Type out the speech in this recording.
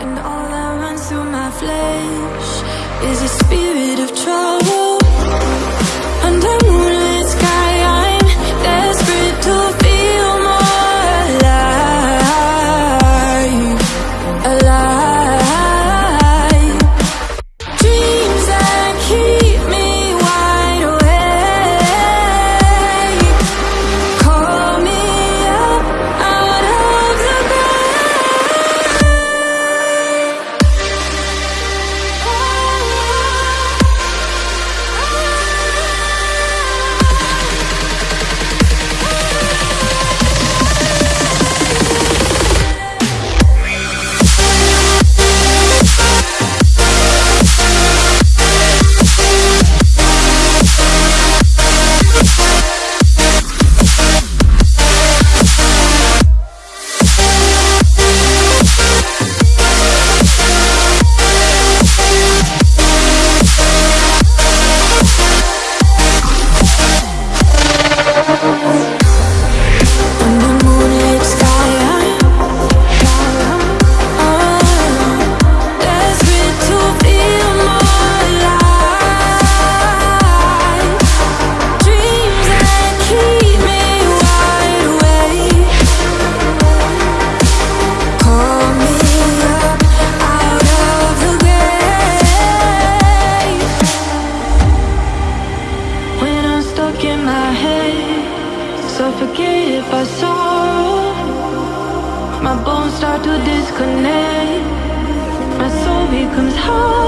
and all that runs through my flesh is a spirit of trouble. And I'm My bones start to disconnect My soul becomes hollow.